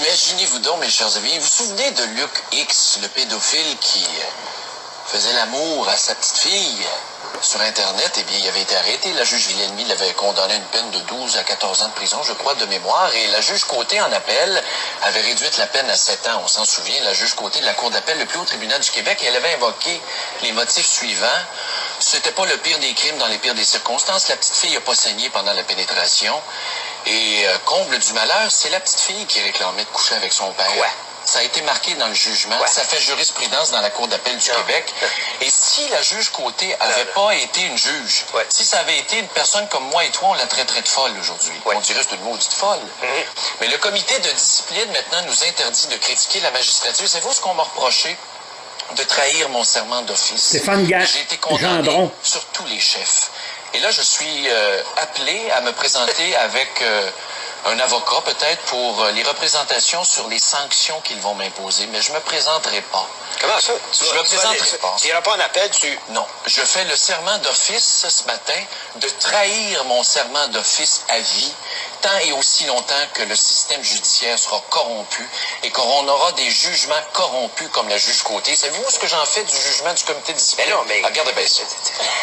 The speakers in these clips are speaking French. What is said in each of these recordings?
Imaginez-vous donc, mes chers amis, vous vous souvenez de Luc X, le pédophile qui euh, faisait l'amour à sa petite fille sur Internet? Eh bien, il avait été arrêté. La juge Villeneuve l'avait condamné à une peine de 12 à 14 ans de prison, je crois, de mémoire. Et la juge Côté, en appel, avait réduit la peine à 7 ans. On s'en souvient, la juge Côté de la Cour d'appel, le plus haut tribunal du Québec, elle avait invoqué les motifs suivants. C'était pas le pire des crimes dans les pires des circonstances. La petite fille n'a pas saigné pendant la pénétration. Et euh, comble du malheur, c'est la petite fille qui réclamait de coucher avec son père. Ouais. Ça a été marqué dans le jugement. Ouais. Ça fait jurisprudence dans la Cour d'appel du Non. Québec. Et si la juge Côté avait non. pas été une juge, Ouais. si ça avait été une personne comme moi et toi, on la traiterait de folle aujourd'hui. Ouais. On dirait que c'est une maudite folle. Mhm. Mais le comité de discipline maintenant nous interdit de critiquer la magistrature. Savez-vous ce qu'on m'a reproché? De trahir mon serment d'office. Stéphane Ga- J'ai été condamné Gendron. sur tous les chefs. Et là, je suis euh, appelé à me présenter avec euh, un avocat peut-être pour euh, les représentations sur les sanctions qu'ils vont m'imposer, mais je me présenterai pas. Comment ça? Tu Je vas- me tu présenterai aller- pas. Tu n'iras pas en appel, tu... Non, je fais le serment d'office ce matin de trahir mon serment d'office à vie, tant et aussi longtemps que le système judiciaire sera corrompu et qu'on aura des jugements corrompus comme la juge Côté. Savez-vous ce que j'en fais du jugement du comité de discipline? Mais non, mais- Ah, Regardez bien ça.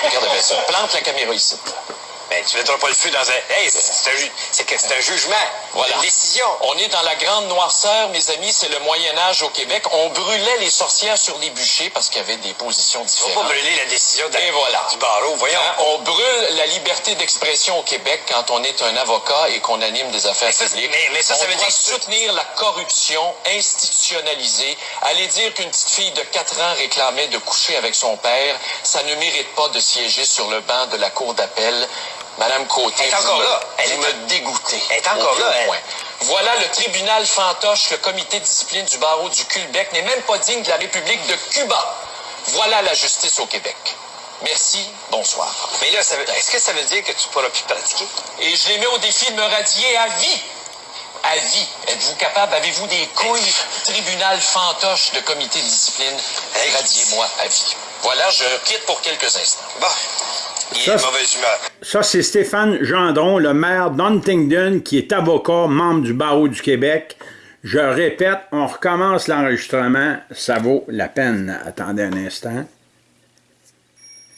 Regardez bien ça. Plante la caméra ici. Ben, tu mettras pas le feu dans un... Hey, c'est un, ju- jugement. Voilà. Une décision. On est dans la grande noirceur, mes amis, c'est le Moyen Âge au Québec. On brûlait les sorcières sur les bûchers parce qu'il y avait des positions Faut pas différentes. brûler la décision de- Et voilà. du barreau. Voyons. Hein, on brûle la liberté d'expression au Québec quand on est un avocat et qu'on anime des affaires Mais ça, mais- mais ça, ça on veut doit dire soutenir la corruption institutionnalisée. Aller dire qu'une petite fille de 4 ans réclamait de coucher avec son père, ça ne mérite pas de siéger sur le banc de la cour d'appel. Madame Côté, Elle est vous, encore me, là. Elle vous est me dégoûtez. Elle est encore là, elle. Voilà le tribunal fantoche, le comité de discipline du barreau du Québec n'est même pas digne de la République de Cuba. Voilà la justice au Québec. Merci, bonsoir. Mais là, veut- est-ce que ça veut dire que tu pourras plus pratiquer? Et je les mets au défi de me radier à vie. À vie. Êtes-vous capable? Avez-vous des couilles? Tribunal fantoche de comité de discipline. Radiez-moi à vie. Voilà, je quitte pour quelques instants. Bon. Il Ça, est de c'est- mauvaise humeur. Ça, c'est Stéphane Gendron, le maire d'Huntingdon, qui est avocat, membre du barreau du Québec. Je répète, on recommence l'enregistrement. Ça vaut la peine. Attendez un instant.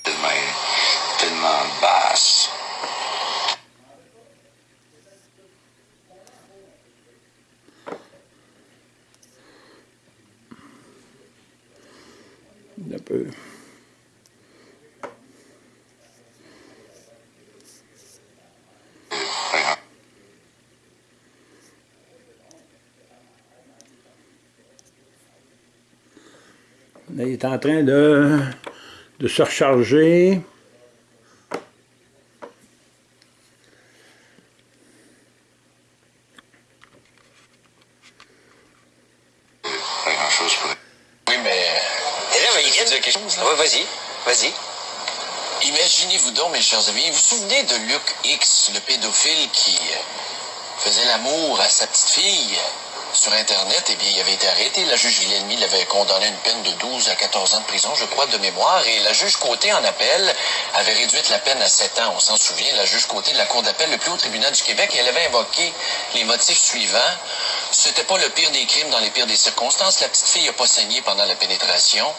tellement, tellement basse. Un peu. Là, il est en train de, de se recharger. Pas grand-chose pour... Oui, mais... Et là, il vient dire quelque chose, là? Ouais, vas-y. Vas-y. Imaginez-vous donc, mes chers amis, vous vous souvenez de Luc X, le pédophile qui euh, faisait l'amour à sa petite fille? euh, sur Internet? Eh bien, il avait été arrêté. La juge Villeneuve l'avait condamné à une peine de 12 à 14 ans de prison, je crois, de mémoire. Et la juge Côté, en appel, avait réduit la peine à 7 ans. On s'en souvient, la juge Côté de la Cour d'appel, le plus haut tribunal du Québec, elle avait invoqué les motifs suivants. C'était pas le pire des crimes dans les pires des circonstances. La petite fille n'a pas saigné pendant la pénétration.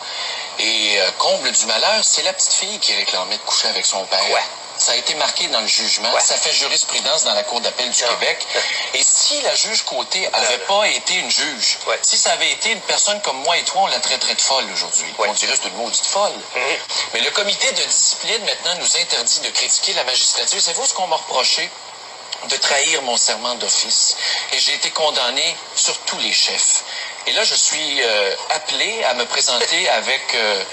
Et euh, comble du malheur, c'est la petite fille qui réclamait de coucher avec son père. Ouais. Ça a été marqué dans le jugement. Ouais. Ça fait jurisprudence dans la Cour d'appel du Non. Québec. Et si la juge Côté avait pas été une juge, Ouais. si ça avait été une personne comme moi et toi, on la traiterait de folle aujourd'hui. Ouais. On dirait que c'est une maudite folle. Mhm. Mais le comité de discipline maintenant nous interdit de critiquer la magistrature. Savez-vous ce qu'on m'a reproché? de trahir mon serment d'office. Et j'ai été condamné sur tous les chefs. Et là, je suis euh, appelé à me présenter avec euh,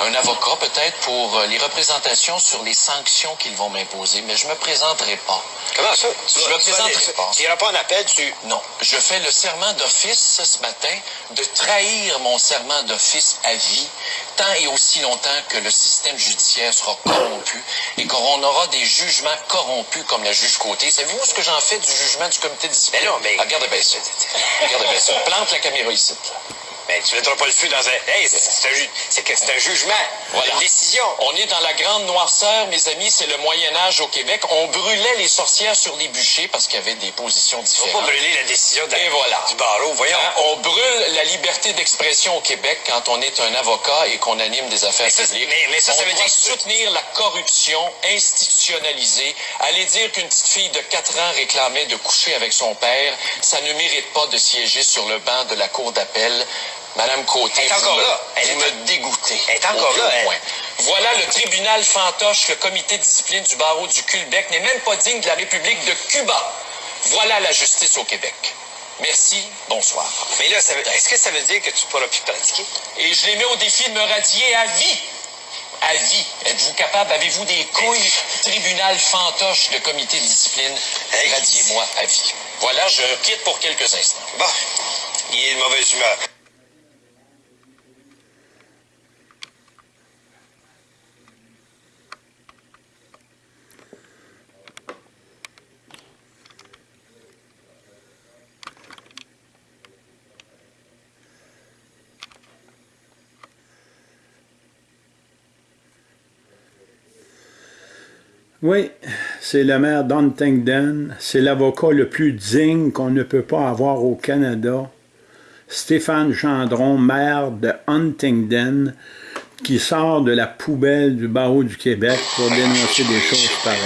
un avocat peut-être pour euh, les représentations sur les sanctions qu'ils vont m'imposer, mais je me présenterai pas. Comment ça? Tu Je me présenterai pas. Tu n'iras pas en appel, tu... Non, je fais le serment d'office ce matin de trahir mon serment d'office à vie, tant et aussi longtemps que le système judiciaire sera corrompu et qu'on aura des jugements corrompus comme la juge Côté. Savez-vous ce que j'en fais du jugement du comité de discipline? Mais non, mais- Ah, Regardez bien ça. Regardez bien ça. Plante la caméra ici. Mais tu mettras pas le feu dans un. Hey, c'est un, ju- jugement. Voilà. Une décision. On est dans la grande noirceur, mes amis, c'est le Moyen Âge au Québec. On brûlait les sorcières sur les bûchers parce qu'il y avait des positions On va différentes. pas brûler la décision de Et voilà. du barreau. Voyons. Hein, on brûle la liberté d'expression au Québec quand on est un avocat et qu'on anime des affaires Mais ça, publiques. mais- mais ça, ça on veut doit dire soutenir la corruption institutionnalisée. Aller dire qu'une petite fille de 4 ans réclamait de coucher avec son père, ça ne mérite pas de siéger sur le banc de la cour d'appel. Madame Côté, vous encore me- là. Elle vous est- me dégoûtez. Elle est encore là, elle. point. Voilà le tribunal fantoche, le comité de discipline du barreau du Québec n'est même pas digne de la République de Cuba. Voilà la justice au Québec. Merci, bonsoir. Mais là, ça veut- est-ce que ça veut dire que tu pourras plus pratiquer? Et je les mets au défi de me radier à vie. À vie. Êtes-vous capable? Avez-vous des couilles? Tribunal fantoche, le comité de discipline. Radiez-moi à vie. Voilà, je quitte pour quelques instants. Bon. Il est de mauvaise humeur. Oui, c'est le maire d'Huntingdon. C'est l'avocat le plus digne qu'on ne peut pas avoir au Canada. Stéphane Gendron, maire de Huntingdon, qui sort de la poubelle du barreau du Québec pour dénoncer des choses pareilles.